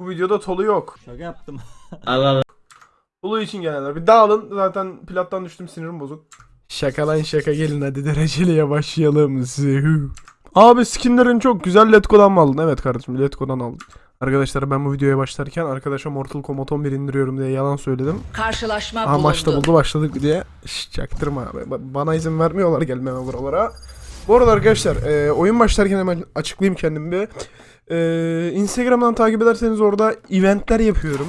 Bu videoda Tolu yok. Şaka yaptım. Allah Allah. Tolu için gelenler. Bir dağılın. Zaten plattan düştüm sinirim bozuk. Şaka lan şaka gelin hadi dereceliye başlayalım. Zihü. Abi skinlerin çok güzel Letgo'dan mı aldın? Evet kardeşim Letgo'dan aldım. Arkadaşlar ben bu videoya başlarken arkadaşa Mortal Kombat 11 indiriyorum diye yalan söyledim. Karşılaşma Aha bulundu. maçta buldu başladık diye. Şş, çaktırma abi. Ba- Bana izin vermiyorlar gelmeme buralara. Bu arada arkadaşlar e, oyun başlarken hemen açıklayayım kendimi bir. E, Instagram'dan takip ederseniz orada eventler yapıyorum.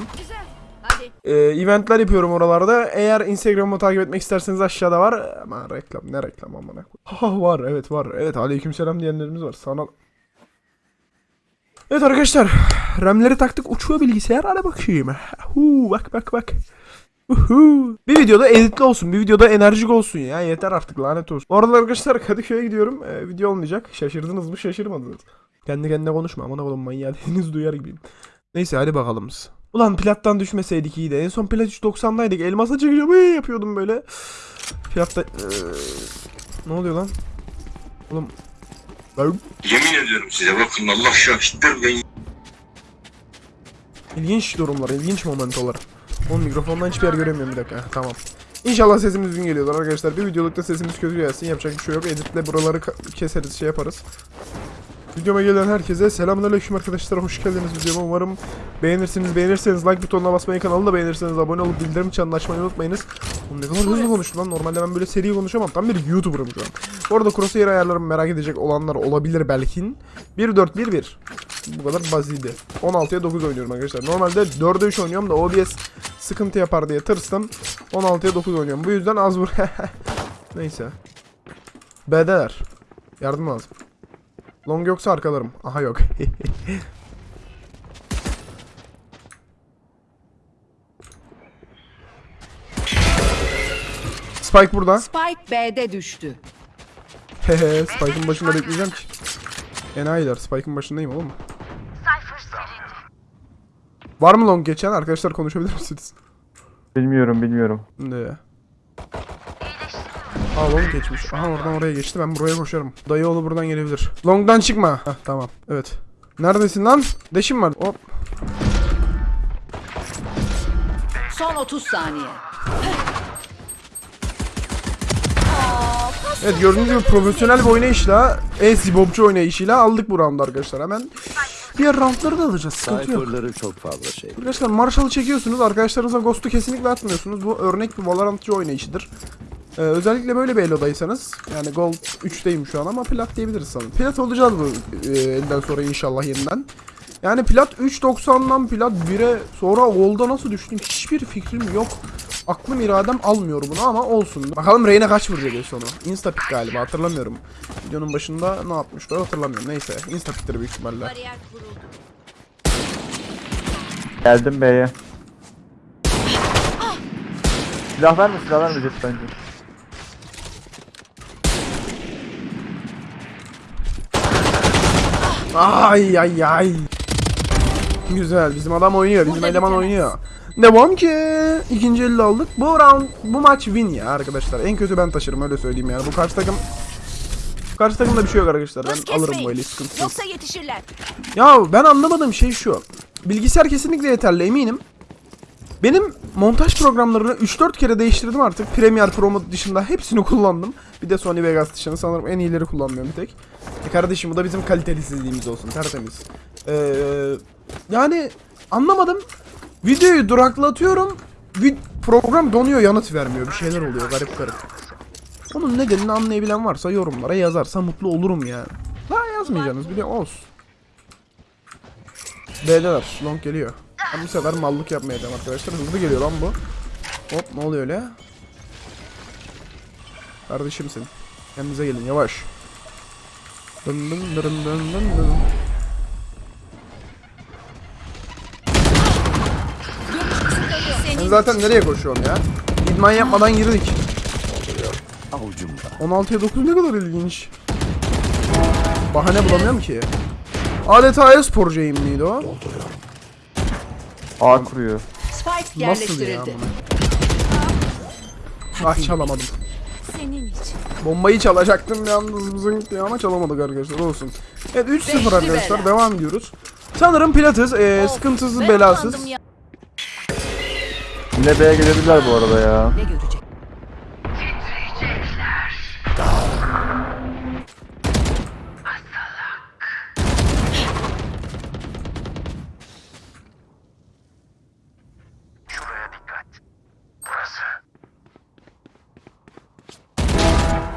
Hadi. E, eventler yapıyorum oralarda. Eğer Instagram'ı takip etmek isterseniz aşağıda var. Ama reklam ne reklam amına. Ha var evet var. Evet aleykümselam diyenlerimiz var. Sana Evet arkadaşlar. RAM'leri taktık uçuyor bilgisayar. Hadi bakayım. Huu, bak bak bak. Uhu. Bir videoda editli olsun. Bir videoda enerjik olsun ya. Yeter artık lanet olsun. Bu arada arkadaşlar Kadıköy'e gidiyorum. Ee, video olmayacak. Şaşırdınız mı şaşırmadınız. Kendi kendine konuşma. Aman oğlum manyağı henüz duyar gibiyim. Neyse hadi bakalım. Ulan plattan düşmeseydik iyiydi. En son plat 390'daydık. Elmasa çıkacağım. Ee, yapıyordum böyle. Platta... Ee, ne oluyor lan? Oğlum... Ben... Yemin ediyorum size bakın Allah şahittir ben İlginç durumlar, ilginç momentalar. Oğlum mikrofondan hiçbir yer göremiyorum bir dakika. Heh, tamam. İnşallah sesimiz düzgün geliyordur arkadaşlar. Bir videolukta sesimiz kötü gelsin. Yapacak bir şey yok. Editle buraları keseriz, şey yaparız. Videoma gelen herkese selamünaleyküm arkadaşlar. Hoş geldiniz videoma. Umarım beğenirsiniz. Beğenirseniz like butonuna basmayı, kanalı da beğenirseniz abone olup bildirim çanını açmayı unutmayınız. Oğlum ne kadar hızlı konuştum lan. Normalde ben böyle seri konuşamam. Tam bir YouTuber'ım şu an. Bu arada crosshair ayarlarımı merak edecek olanlar olabilir belki. 1-4-1-1. Bu kadar basitdi. 16'ya 9 oynuyorum arkadaşlar. Normalde 4'e 3 oynuyorum da OBS sıkıntı yapar diye tırstım. 16'ya 9 oynuyorum. Bu yüzden az vur. Neyse. B'deler. Yardım lazım. Long yoksa arkalarım. Aha yok. Spike burada. Spike B'de düştü. Hehe Spike'ın başında bekleyeceğim ki. Enayiler Spike'ın başındayım oğlum. Var mı long geçen? Arkadaşlar konuşabilir misiniz? Bilmiyorum bilmiyorum. Ne? Aa long geçmiş. Aha oradan oraya geçti. Ben buraya koşarım. Dayıoğlu buradan gelebilir. Long'dan çıkma. Hah tamam. Evet. Neredesin lan? Deşim var. Hop. Son 30 saniye. Evet gördüğünüz gibi profesyonel bir oynayışla, e-sibopçu oynayışıyla aldık bu roundu arkadaşlar. Hemen diğer roundları da alacağız. Sıkıntı yok. Çok fazla şey. Arkadaşlar Marshall'ı çekiyorsunuz. Arkadaşlarınıza Ghost'u kesinlikle atmıyorsunuz. Bu örnek bir Valorantçı oynayışıdır. Ee, özellikle böyle bir Elo'daysanız. Yani Gold 3'teyim şu an ama Plat diyebiliriz sanırım. Plat olacağız bu e, elden sonra inşallah yeniden. Yani Plat 3.90'dan Plat 1'e sonra Gold'a nasıl düştüm hiçbir fikrim yok. Aklım iradem almıyor bunu ama olsun. Bakalım Reyna kaç vuracak en sonu. Instapick galiba hatırlamıyorum. Videonun başında ne yapmıştı hatırlamıyorum. Neyse Instapick'tir büyük ihtimalle. Geldim B'ye. Silah verme silah verme Jet bence. Ay ay ay. Güzel. Bizim adam oynuyor. Bizim eleman oynuyor. Devam ki. İkinci elde aldık. Bu round, bu maç win ya arkadaşlar. En kötü ben taşırım öyle söyleyeyim yani. Bu karşı takım Karşı takımda bir şey yok arkadaşlar. Ben alırım kesmeyin. böyle sıkıntı yok. Yoksa yetişirler. Ya ben anlamadığım şey şu. Bilgisayar kesinlikle yeterli eminim. Benim montaj programlarını 3-4 kere değiştirdim artık. Premiere Pro dışında hepsini kullandım. Bir de Sony Vegas dışında sanırım en iyileri kullanmıyorum bir tek. E kardeşim bu da bizim kalitesizliğimiz olsun tertemiz. Ee, yani anlamadım. Videoyu duraklatıyorum. Vid program donuyor yanıt vermiyor. Bir şeyler oluyor garip garip. Onun nedenini anlayabilen varsa yorumlara yazarsa mutlu olurum yani. Daha yazmayacaksınız bile olsun. B'deler. Long geliyor. Ben bu sefer mallık yapmayacağım arkadaşlar. Hızlı geliyor lan bu. Hop ne oluyor öyle? Kardeşimsin. Kendinize gelin yavaş. Dın dın dın dın dın dın. Zaten nereye koşuyorsun ya? İdman yapmadan girdik. Avucumda. 16'ya 9 ne kadar ilginç. Bahane bulamıyorum ki. Adeta e-sporcuyum miydi o? A kuruyor. Spike Nasıl ya? yerleştirildi. Ah çalamadım. Senin için. Bombayı çalacaktım yalnız zınk diye ama çalamadık arkadaşlar olsun. Evet 3-0 Beşli arkadaşlar bela. devam ediyoruz. Sanırım Pilates e, Of, sıkıntısız belasız. Yine B'ye gelebilirler bu arada ya. Ne?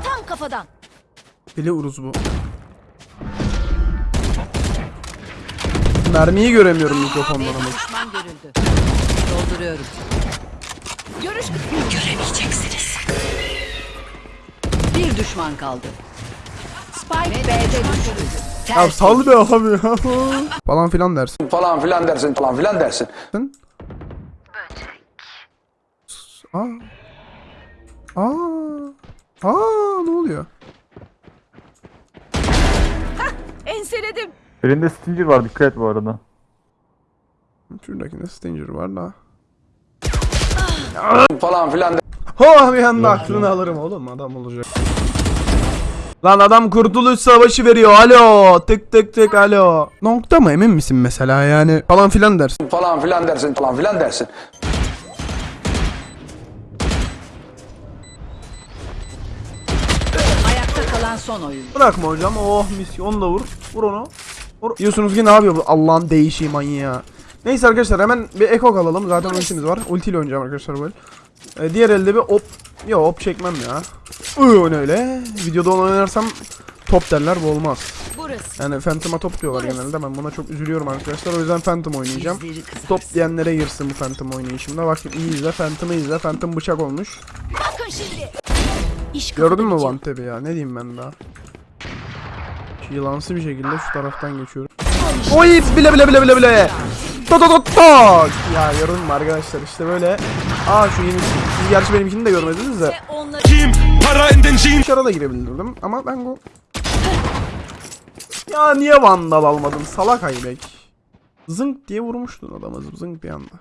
Tam kafadan. Bile uruz bu. Mermiyi göremiyorum mikrofonlarımı. B'de düşman görüldü. Dolduruyorum. Görüş göremeyeceksiniz. Bir düşman kaldı. Spike B'de düştü. Ya sal be abi ya. Falan filan dersin. Falan filan dersin falan filan dersin. Aa. Aa. Aa ne oluyor? Enseledim. Birinde Stinger var dikkat et bu arada. Şuradakinde Stinger var da. Falan filan Ha bir anda aklını alırım oğlum adam olacak. Lan adam kurtuluş savaşı veriyor alo tık tık tık alo. Nokta mı emin misin mesela yani falan filan dersin. falan filan dersin falan filan dersin. Kalan son oyun. Bırakma hocam oh misyon da vur. Vur onu. Vur. Diyorsunuz ki ne yapıyor bu Allah'ın değişiği manyağı. Neyse arkadaşlar hemen bir eko alalım. Zaten ultimiz var. Ultiyle oynayacağım arkadaşlar böyle. Ee, diğer elde bir op... Yo op çekmem ya. Ne öyle? Videoda onu oynarsam top derler bu olmaz. Burası. Yani Phantom'a top diyorlar genelde. Ben buna çok üzülüyorum arkadaşlar. O yüzden Phantom oynayacağım. Top diyenlere girsin bu Phantom oynayışımda. Bak iyi izle Phantom'ı izle. Phantom bıçak olmuş. Bakın şimdi. İş Gördün mü One Tap'i ya? Ne diyeyim ben daha? Yılansı bir şekilde şu taraftan geçiyorum. Oy bile bile bile bile bile. To to to to. Ya gördün mü arkadaşlar işte böyle. Aa şu yeni Siz gerçi benimkini de görmediniz de. Onları Para in den Jeans. Dışarı da girebilirdim ama ben go... Ya niye vandal almadım salak aybek. Zınk diye vurmuştun adamı zınk bir anda.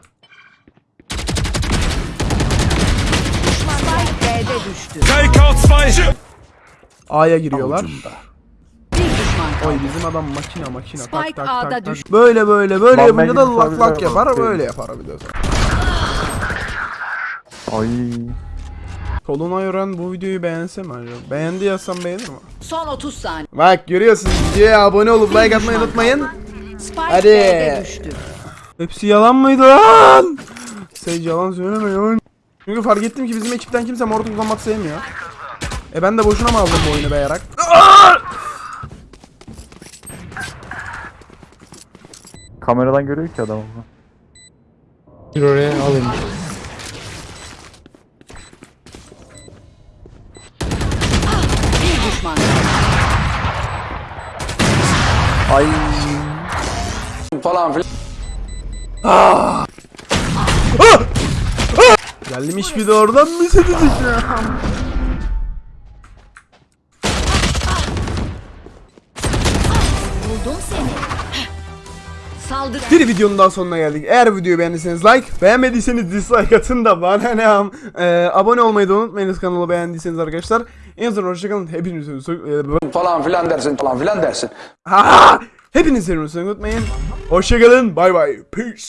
Spike B'de düştü. Takeout 2. A'ya giriyorlar. Bir düşman kaldı. Oy bizim adam makina makina tak Spike tak A'da tak tak. düştü. Böyle böyle böyle Lan yapınca ben da lak lak tabii yapar böyle yapar bir de sonra. Ay. Soluna yoran bu videoyu beğense mi acaba? Beğendi yazsam beğenir mi? Son 30 saniye. Bak görüyorsunuz videoya abone olup like atmayı unutmayın. Spike Hadi. B'de düştü. Hepsi yalan mıydı lan? Sen yalan söyleme ya. Çünkü fark ettim ki bizim ekipten kimse Mortal Kombat sevmiyor. E ben de boşuna mı aldım bu oyunu beyarak? Kameradan görüyor ki adam. Bir düşman kaldı. Ay. Falan filan Geldim iş bir de oradan mı sedecek ya? Buldum seni. Saldır. Bir videonun daha sonuna geldik. Eğer videoyu beğendiyseniz like, beğenmediyseniz dislike atın da bana ne am. Ee, abone olmayı da unutmayınız kanalı beğendiyseniz arkadaşlar. En son hoşçakalın. Hepinizi falan filan dersin falan filan dersin. Ha! Hepinizi seviyorum unutmayın. Hoşçakalın. Bay bay. Peace.